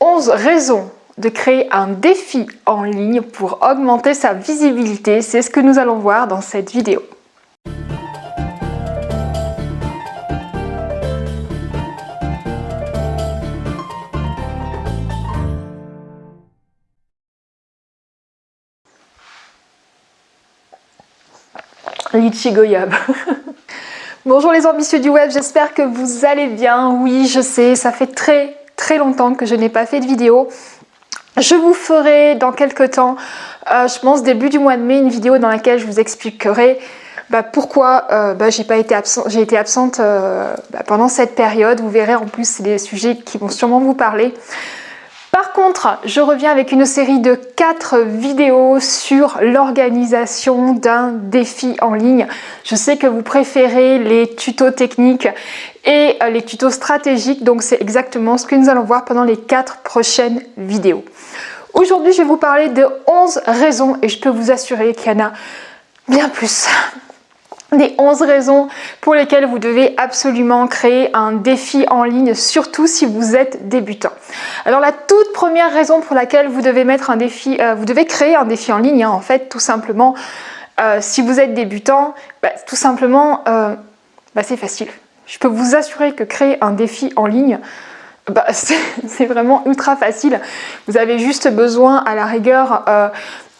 11 raisons de créer un défi en ligne pour augmenter sa visibilité. C'est ce que nous allons voir dans cette vidéo. Litchi Goyab. Bonjour les ambitieux du web, j'espère que vous allez bien. Oui, je sais, ça fait très très longtemps que je n'ai pas fait de vidéo. Je vous ferai dans quelques temps, euh, je pense début du mois de mai, une vidéo dans laquelle je vous expliquerai bah, pourquoi euh, bah, j'ai été absente, été absente euh, bah, pendant cette période. Vous verrez en plus des sujets qui vont sûrement vous parler. Contre, je reviens avec une série de 4 vidéos sur l'organisation d'un défi en ligne. Je sais que vous préférez les tutos techniques et euh, les tutos stratégiques, donc c'est exactement ce que nous allons voir pendant les 4 prochaines vidéos. Aujourd'hui, je vais vous parler de 11 raisons et je peux vous assurer qu'il y en a bien plus des 11 raisons pour lesquelles vous devez absolument créer un défi en ligne, surtout si vous êtes débutant. Alors la toute première raison pour laquelle vous devez mettre un défi, euh, vous devez créer un défi en ligne, hein, en fait, tout simplement, euh, si vous êtes débutant, bah, tout simplement, euh, bah, c'est facile. Je peux vous assurer que créer un défi en ligne, bah, c'est vraiment ultra facile. Vous avez juste besoin à la rigueur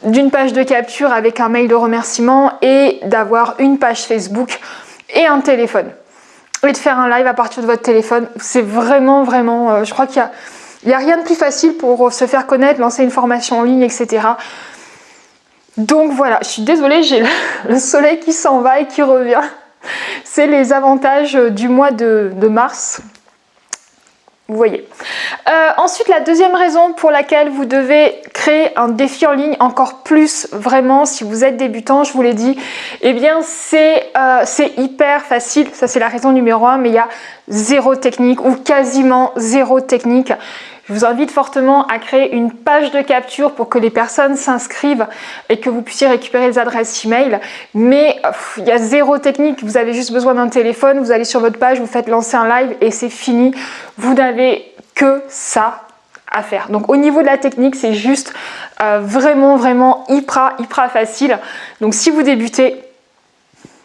d'une page de capture avec un mail de remerciement et d'avoir une page Facebook et un téléphone. Et de faire un live à partir de votre téléphone, c'est vraiment, vraiment, euh, je crois qu'il n'y a, a rien de plus facile pour se faire connaître, lancer une formation en ligne, etc. Donc voilà, je suis désolée, j'ai le, soleil qui s'en va et qui revient. C'est les avantages du mois de mars. Vous voyez. Euh, ensuite, la deuxième raison pour laquelle vous devez créer un défi en ligne encore plus vraiment si vous êtes débutant, je vous l'ai dit, eh bien euh, c'est hyper facile. Ça c'est la raison numéro un, mais il y a zéro technique ou quasiment zéro technique. Je vous invite fortement à créer une page de capture pour que les personnes s'inscrivent et que vous puissiez récupérer les adresses email. Mais il y a zéro technique, vous avez juste besoin d'un téléphone, vous allez sur votre page, vous faites lancer un live et c'est fini. Vous n'avez que ça à faire. Donc au niveau de la technique, c'est juste euh, vraiment, vraiment hyper, hyper facile. Donc si vous débutez,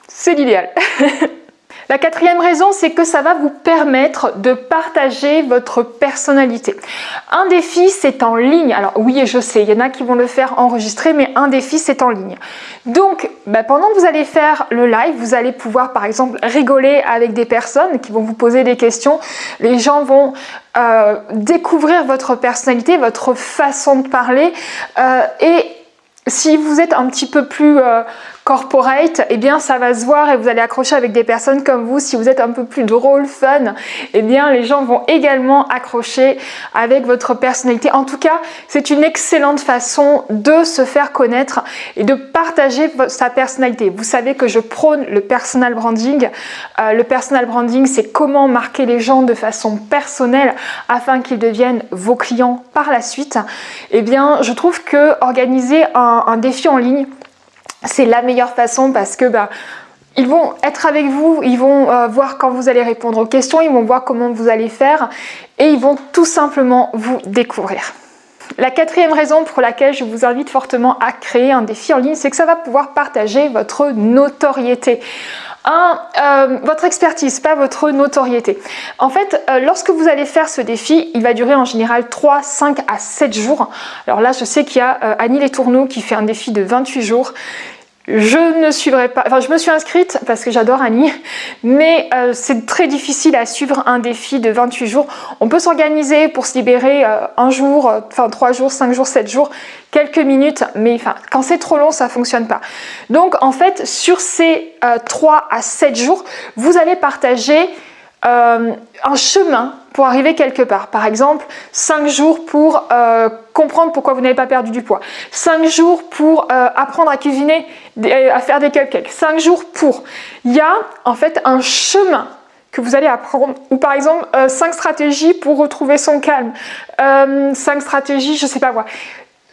c'est l'idéal. La quatrième raison, c'est que ça va vous permettre de partager votre personnalité. Un défi, c'est en ligne. Alors oui, je sais, il y en a qui vont le faire enregistrer, mais un défi, c'est en ligne. Donc, bah, pendant que vous allez faire le live, vous allez pouvoir, par exemple, rigoler avec des personnes qui vont vous poser des questions. Les gens vont euh, découvrir votre personnalité, votre façon de parler euh, et si vous êtes un petit peu plus euh, corporate, eh bien ça va se voir et vous allez accrocher avec des personnes comme vous. Si vous êtes un peu plus drôle, fun, eh bien les gens vont également accrocher avec votre personnalité. En tout cas, c'est une excellente façon de se faire connaître et de partager sa personnalité. Vous savez que je prône le personal branding. Euh, le personal branding, c'est comment marquer les gens de façon personnelle afin qu'ils deviennent vos clients par la suite. Eh bien, je trouve que organiser un, un défi en ligne, c'est la meilleure façon parce que bah, ils vont être avec vous, ils vont euh, voir quand vous allez répondre aux questions, ils vont voir comment vous allez faire et ils vont tout simplement vous découvrir. La quatrième raison pour laquelle je vous invite fortement à créer un défi en ligne, c'est que ça va pouvoir partager votre notoriété. Euh, votre expertise, pas votre notoriété. En fait, euh, lorsque vous allez faire ce défi, il va durer en général 3, 5 à 7 jours. Alors là, je sais qu'il y a Annie Les Tourneaux qui fait un défi de 28 jours. Je ne suivrai pas, enfin je me suis inscrite parce que j'adore Annie, mais euh, c'est très difficile à suivre un défi de 28 jours. On peut s'organiser pour se libérer euh, un jour, euh, enfin 3 jours, 5 jours, 7 jours, quelques minutes, mais enfin quand c'est trop long, ça fonctionne pas. Donc en fait, sur ces 3 à 7 jours, vous allez partager un chemin pour arriver quelque part. Par exemple, 5 jours pour euh, comprendre pourquoi vous n'avez pas perdu du poids. 5 jours pour euh, apprendre à cuisiner, à faire des cupcakes. 5 jours pour. Il y a en fait un chemin que vous allez apprendre. Ou par exemple, 5 euh, stratégies pour retrouver son calme. 5 stratégies, je sais pas quoi.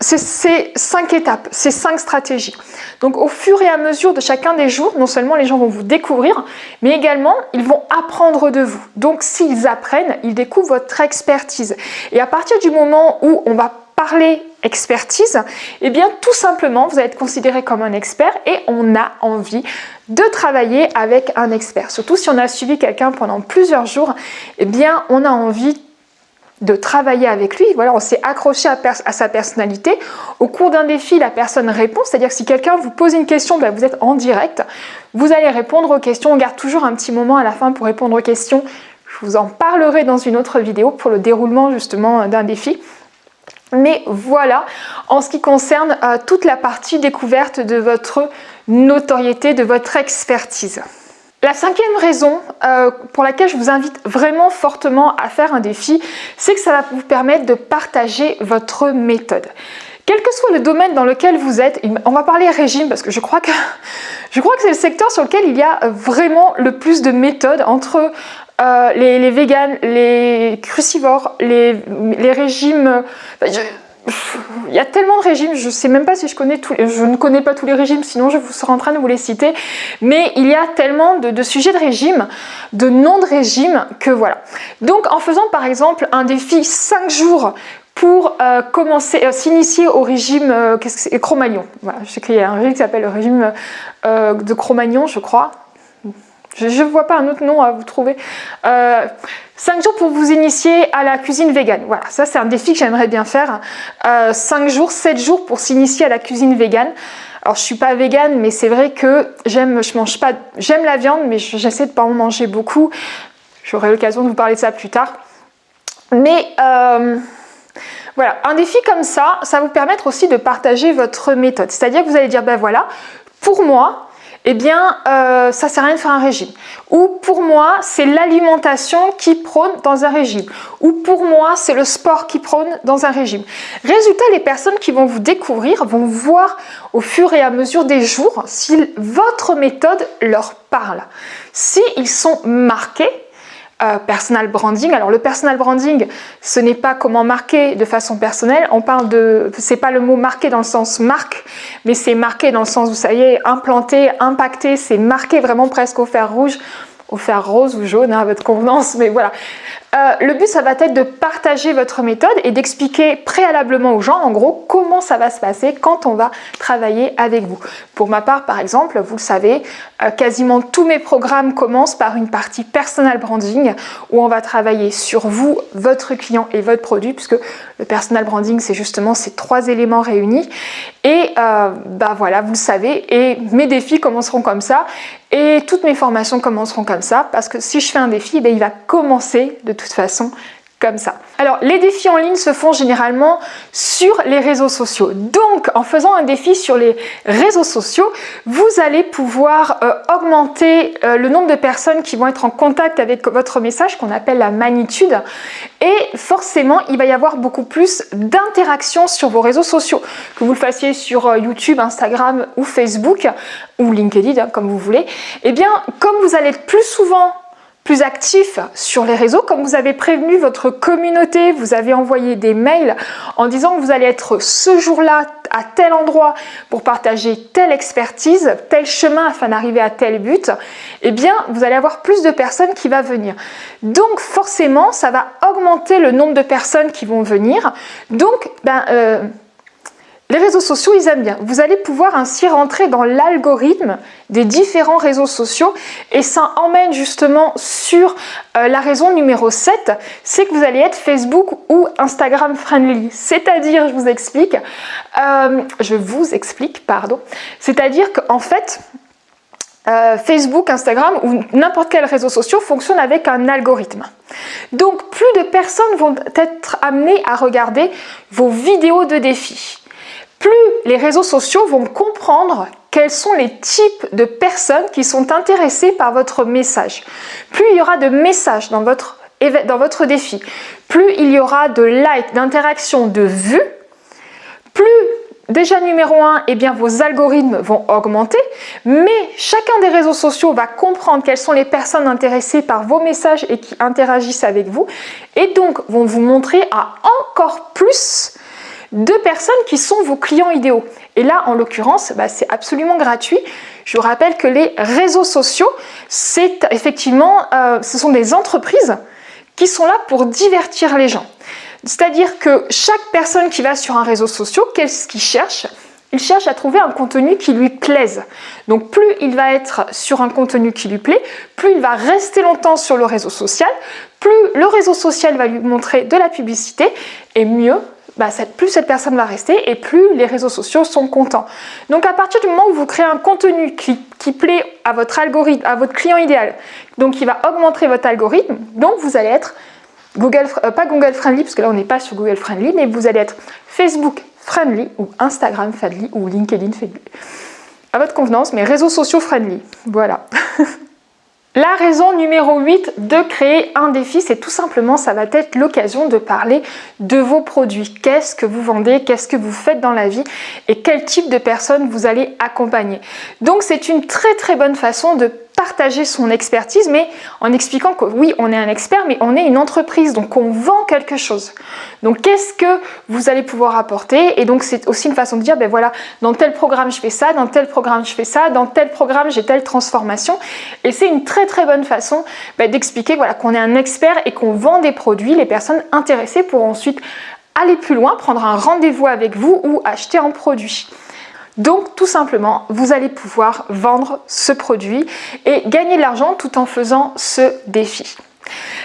C'est cinq étapes, c'est cinq stratégies. Donc au fur et à mesure de chacun des jours, non seulement les gens vont vous découvrir, mais également ils vont apprendre de vous. Donc s'ils apprennent, ils découvrent votre expertise. Et à partir du moment où on va parler expertise, eh bien tout simplement vous allez être considéré comme un expert et on a envie de travailler avec un expert. Surtout si on a suivi quelqu'un pendant plusieurs jours, eh bien on a envie de travailler avec lui. Voilà, on s'est accroché à, sa personnalité. Au cours d'un défi, la personne répond, c'est-à-dire que si quelqu'un vous pose une question, ben, vous êtes en direct, vous allez répondre aux questions. On garde toujours un petit moment à la fin pour répondre aux questions. Je vous en parlerai dans une autre vidéo pour le déroulement justement d'un défi. Mais voilà, en ce qui concerne euh, toute la partie découverte de votre notoriété, de votre expertise. La cinquième raison euh, pour laquelle je vous invite vraiment fortement à faire un défi, c'est que ça va vous permettre de partager votre méthode. Quel que soit le domaine dans lequel vous êtes, on va parler régime parce que je crois que, je crois que c'est le secteur sur lequel il y a vraiment le plus de méthodes entre euh, les, les véganes, les crucivores, les régimes il y a tellement de régimes, je ne sais même pas si je connais tous, je ne connais pas tous les régimes, sinon je vous serai en train de vous les citer, mais il y a tellement de, sujets de régime, de noms de régime, que voilà. Donc en faisant par exemple un défi 5 jours pour euh, commencer, euh, s'initier au régime euh, Cro-Magnon. Voilà, je sais qu'il y a un régime qui s'appelle le régime de Cro-Magnon, je crois. Je ne vois pas un autre nom à vous trouver. 5 jours pour vous initier à la cuisine végane. Voilà, ça c'est un défi que j'aimerais bien faire. 5 euh, jours, 7 jours pour s'initier à la cuisine végane. Alors je suis pas végane, mais c'est vrai que j'aime, mange pas, j'aime la viande, mais j'essaie de pas en manger beaucoup. J'aurai l'occasion de vous parler de ça plus tard. Mais euh, voilà, un défi comme ça, ça va vous permettre aussi de partager votre méthode. C'est-à-dire que vous allez dire, ben voilà, pour moi, eh bien, euh, ça sert à rien de faire un régime. Ou pour moi, c'est l'alimentation qui prône dans un régime. Ou pour moi, c'est le sport qui prône dans un régime. Résultat, les personnes qui vont vous découvrir vont voir au fur et à mesure des jours si votre méthode leur parle. Si ils sont marqués, euh, personal branding. Alors le personal branding, ce n'est pas comment marquer de façon personnelle. On parle de, c'est pas le mot marquer dans le sens marque, mais c'est marquer dans le sens, vous savez, implanter, impacter, c'est marquer vraiment presque au fer rouge, au fer rose ou jaune hein, à votre convenance, mais voilà. Euh, le but, ça va être de partager votre méthode et d'expliquer préalablement aux gens, en gros, comment ça va se passer quand on va travailler avec vous. Pour ma part, par exemple, vous le savez, euh, quasiment tous mes programmes commencent par une partie personal branding où on va travailler sur vous, votre client et votre produit, puisque le personal branding, c'est justement ces trois éléments réunis. Et euh, bah voilà, vous le savez, et mes défis commenceront comme ça et toutes mes formations commenceront comme ça parce que si je fais un défi, ben, il va commencer de toute façon comme ça. Alors les défis en ligne se font généralement sur les réseaux sociaux. Donc en faisant un défi sur les réseaux sociaux, vous allez pouvoir euh, augmenter euh, le nombre de personnes qui vont être en contact avec votre message qu'on appelle la magnitude et forcément il va y avoir beaucoup plus d'interactions sur vos réseaux sociaux. Que vous le fassiez sur euh, YouTube, Instagram ou Facebook ou LinkedIn hein, comme vous voulez. Eh bien comme vous allez être plus souvent plus actif sur les réseaux, comme vous avez prévenu votre communauté, vous avez envoyé des mails en disant que vous allez être ce jour-là à tel endroit pour partager telle expertise, tel chemin afin d'arriver à tel but, eh bien vous allez avoir plus de personnes qui vont venir. Donc forcément, ça va augmenter le nombre de personnes qui vont venir. Donc, ben, euh, les réseaux sociaux, ils aiment bien. Vous allez pouvoir ainsi rentrer dans l'algorithme des différents réseaux sociaux et ça emmène justement sur euh, la raison numéro 7, c'est que vous allez être Facebook ou Instagram friendly. C'est-à-dire, je vous explique, euh, je vous explique, pardon, c'est-à-dire qu'en fait, euh, Facebook, Instagram ou n'importe quel réseau social fonctionne avec un algorithme. Donc plus de personnes vont être amenées à regarder vos vidéos de défis plus les réseaux sociaux vont comprendre quels sont les types de personnes qui sont intéressées par votre message. Plus il y aura de messages dans votre, défi, plus il y aura de likes, d'interactions, de vues, plus Déjà numéro 1, eh bien vos algorithmes vont augmenter, mais chacun des réseaux sociaux va comprendre quelles sont les personnes intéressées par vos messages et qui interagissent avec vous, et donc vont vous montrer à encore plus de personnes qui sont vos clients idéaux. Et là, en l'occurrence, bah, c'est absolument gratuit. Je vous rappelle que les réseaux sociaux, c'est effectivement, euh, ce sont des entreprises qui sont là pour divertir les gens. C'est-à-dire que chaque personne qui va sur un réseau social, qu'est-ce qu'il cherche? Il cherche à trouver un contenu qui lui plaise. Donc plus il va être sur un contenu qui lui plaît, plus il va rester longtemps sur le réseau social, plus le réseau social va lui montrer de la publicité, et mieux, bah, plus cette personne va rester et plus les réseaux sociaux sont contents. Donc à partir du moment où vous créez un contenu qui, plaît à votre algorithme, à votre client idéal, donc qui va augmenter votre algorithme, donc vous allez être Google, euh, pas Google Friendly, parce que là on n'est pas sur Google Friendly, mais vous allez être Facebook friendly ou Instagram friendly ou LinkedIn friendly. À votre convenance, mais réseaux sociaux friendly. Voilà. La raison numéro 8 de créer un défi, c'est tout simplement, ça va être l'occasion de parler de vos produits. Qu'est-ce que vous vendez, qu'est-ce que vous faites dans la vie? Et quel type de personnes vous allez accompagner? Donc c'est une très très bonne façon de partager son expertise, mais en expliquant que oui, on est un expert, mais on est une entreprise, donc on vend quelque chose. Donc qu'est-ce que vous allez pouvoir apporter? Et donc c'est aussi une façon de dire, ben voilà, dans tel programme je fais ça, dans tel programme je fais ça, dans tel programme j'ai telle transformation. Et c'est une très très bonne façon ben, d'expliquer voilà, qu'on est un expert et qu'on vend des produits. Les personnes intéressées pourront ensuite aller plus loin, prendre un rendez-vous avec vous ou acheter un produit. Donc tout simplement, vous allez pouvoir vendre ce produit et gagner de l'argent tout en faisant ce défi.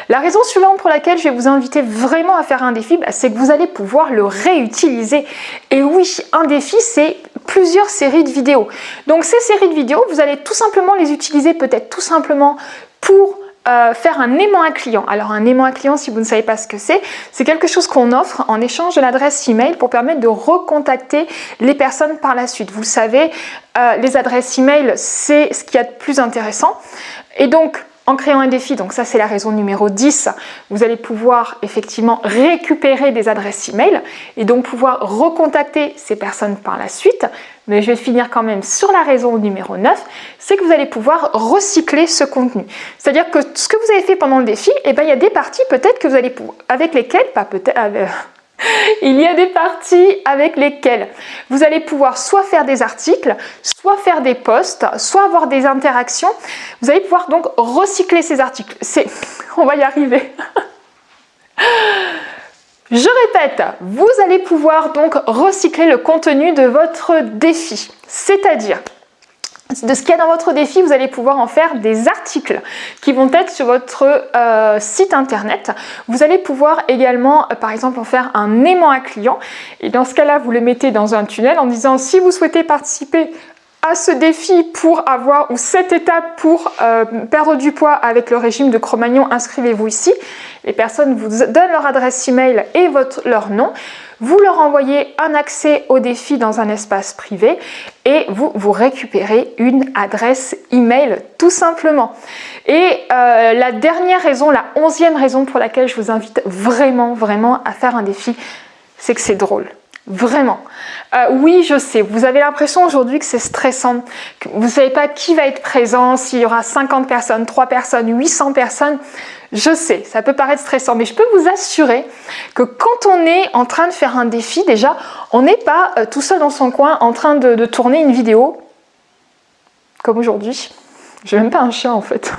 La raison suivante pour laquelle je vais vous inviter vraiment à faire un défi, bah, c'est que vous allez pouvoir le réutiliser. Et oui, un défi, c'est plusieurs séries de vidéos. Donc ces séries de vidéos, vous allez tout simplement les utiliser peut-être tout simplement pour euh, faire un aimant à client. Alors un aimant à client, si vous ne savez pas ce que c'est, c'est quelque chose qu'on offre en échange de l'adresse email pour permettre de recontacter les personnes par la suite. Vous savez, euh, les adresses email, c'est ce qu'il y a de plus intéressant. Et donc, en créant un défi, donc ça c'est la raison numéro 10, vous allez pouvoir effectivement récupérer des adresses email et donc pouvoir recontacter ces personnes par la suite. Mais je vais finir quand même sur la raison numéro 9, c'est que vous allez pouvoir recycler ce contenu. C'est-à-dire que ce que vous avez fait pendant le défi, eh ben, il y a des parties peut-être que vous allez avec lesquelles, pas peut-être, euh, il y a des parties avec lesquelles vous allez pouvoir soit faire des articles, soit faire des posts, soit avoir des interactions. Vous allez pouvoir donc recycler ces articles. C'est, on va y arriver. Je répète, vous allez pouvoir donc recycler le contenu de votre défi. C'est-à-dire, de ce qu'il y a dans votre défi, vous allez pouvoir en faire des articles qui vont être sur votre euh, site internet. Vous allez pouvoir également, euh, par exemple, en faire un aimant à client. Et dans ce cas-là, vous le mettez dans un tunnel en disant si vous souhaitez participer à ce défi pour avoir, ou cette étape pour euh, perdre du poids avec le régime de Cro-Magnon, inscrivez-vous ici. Les personnes vous donnent leur adresse email et votre, leur nom. Vous leur envoyez un accès au défi dans un espace privé et vous, vous récupérez une adresse email tout simplement. Et euh, la dernière raison, la onzième raison pour laquelle je vous invite vraiment, vraiment à faire un défi, c'est que c'est drôle. Vraiment. Euh, oui, je sais, vous avez l'impression aujourd'hui que c'est stressant, vous ne savez pas qui va être présent, s'il y aura 50 personnes, 3 personnes, 800 personnes. Je sais, ça peut paraître stressant, mais je peux vous assurer que quand on est en train de faire un défi, déjà, on n'est pas euh, tout seul dans son coin en train de, tourner une vidéo, comme aujourd'hui. J'ai même pas un chien en fait.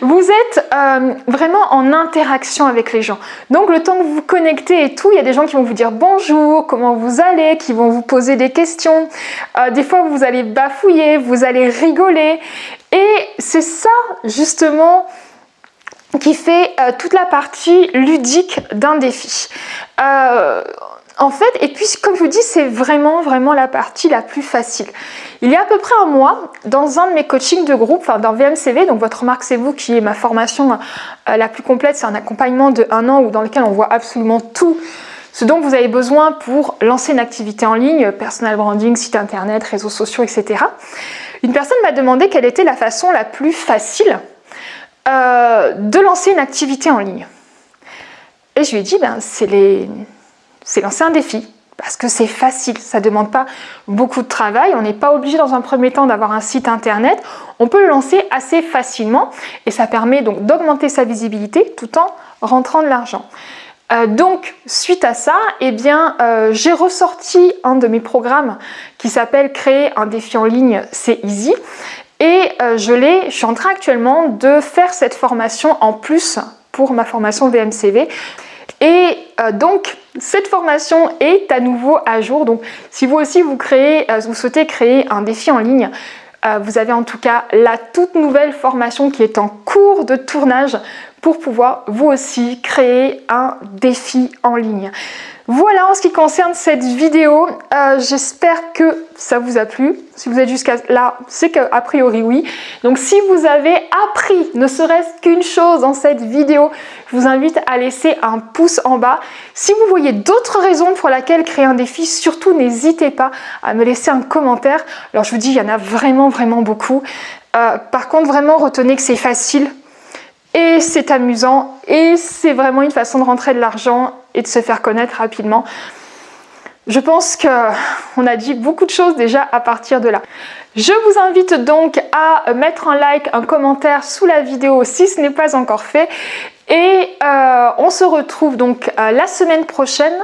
Vous êtes euh, vraiment en interaction avec les gens. Donc le temps que vous vous connectez et tout, il y a des gens qui vont vous dire bonjour, comment vous allez, qui vont vous poser des questions. Euh, des fois, vous allez bafouiller, vous allez rigoler. Et c'est ça, justement, qui fait euh, toute la partie ludique d'un défi. En fait, et puis comme je vous dis, c'est vraiment, vraiment la partie la plus facile. Il y a à peu près un mois, dans un de mes coachings de groupe, enfin dans VMCV, donc votre marque c'est vous, qui est ma formation euh, la plus complète, c'est un accompagnement de un an où, dans lequel on voit absolument tout ce dont vous avez besoin pour lancer une activité en ligne, personal branding, site internet, réseaux sociaux, etc. Une personne m'a demandé quelle était la façon la plus facile euh, de lancer une activité en ligne. Et je lui ai dit, ben, c'est les c'est lancer un défi parce que c'est facile, ça ne demande pas beaucoup de travail, on n'est pas obligé dans un premier temps d'avoir un site internet, on peut le lancer assez facilement et ça permet donc d'augmenter sa visibilité tout en rentrant de l'argent. Euh, donc, suite à ça, eh bien, euh, j'ai ressorti un de mes programmes qui s'appelle Créer un défi en ligne, c'est easy. Et euh, je, je suis en train actuellement de faire cette formation en plus pour ma formation VMCV. Et donc, cette formation est à nouveau à jour. Donc, si vous aussi vous, vous souhaitez créer un défi en ligne, vous avez en tout cas la toute nouvelle formation qui est en cours de tournage pour pouvoir vous aussi créer un défi en ligne. Voilà en ce qui concerne cette vidéo, euh, j'espère que ça vous a plu. Si vous êtes jusqu'à là, c'est qu'a priori oui. Donc si vous avez appris ne serait-ce qu'une chose dans cette vidéo, je vous invite à laisser un pouce en bas. Si vous voyez d'autres raisons pour lesquelles créer un défi, surtout n'hésitez pas à me laisser un commentaire. Alors je vous dis, il y en a vraiment vraiment beaucoup. Euh, par contre, vraiment retenez que c'est facile et c'est amusant et c'est vraiment une façon de rentrer de l'argent et de se faire connaître rapidement. Je pense qu'on a dit beaucoup de choses déjà à partir de là. Je vous invite donc à mettre un like, un commentaire sous la vidéo si ce n'est pas encore fait. Et euh, on se retrouve donc euh, la semaine prochaine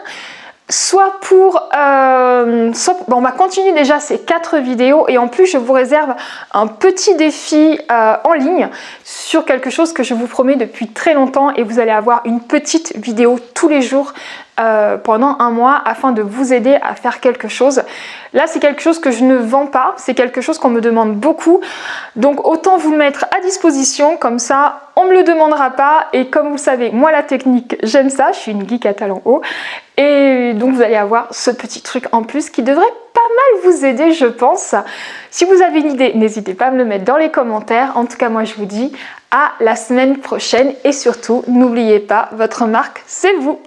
soit pour... Euh, bon, on va continuer déjà ces quatre vidéos et en plus je vous réserve un petit défi euh, en ligne sur quelque chose que je vous promets depuis très longtemps et vous allez avoir une petite vidéo tous les jours euh, pendant un mois afin de vous aider à faire quelque chose. Là, c'est quelque chose que je ne vends pas, c'est quelque chose qu'on me demande beaucoup. Donc, autant vous le mettre à disposition, comme ça, on ne me le demandera pas. Et comme vous le savez, moi, la technique, j'aime ça, je suis une geek à talent haut. Et donc, vous allez avoir ce petit truc en plus qui devrait pas mal vous aider, je pense. Si vous avez une idée, n'hésitez pas à me le mettre dans les commentaires. En tout cas, moi, je vous dis à la semaine prochaine. Et surtout, n'oubliez pas, votre marque, c'est vous